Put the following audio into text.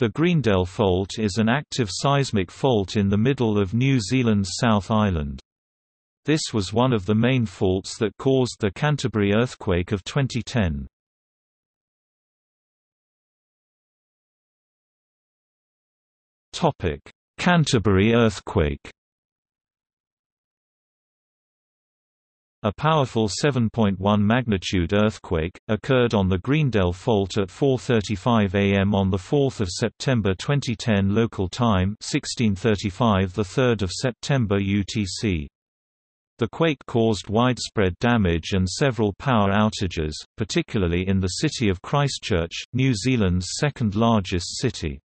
The Greendale Fault is an active seismic fault in the middle of New Zealand's South Island. This was one of the main faults that caused the Canterbury earthquake of 2010. Canterbury earthquake A powerful 7.1 magnitude earthquake, occurred on the Greendale Fault at 4.35 am on 4 September 2010 local time 1635 3 September UTC. The quake caused widespread damage and several power outages, particularly in the city of Christchurch, New Zealand's second largest city.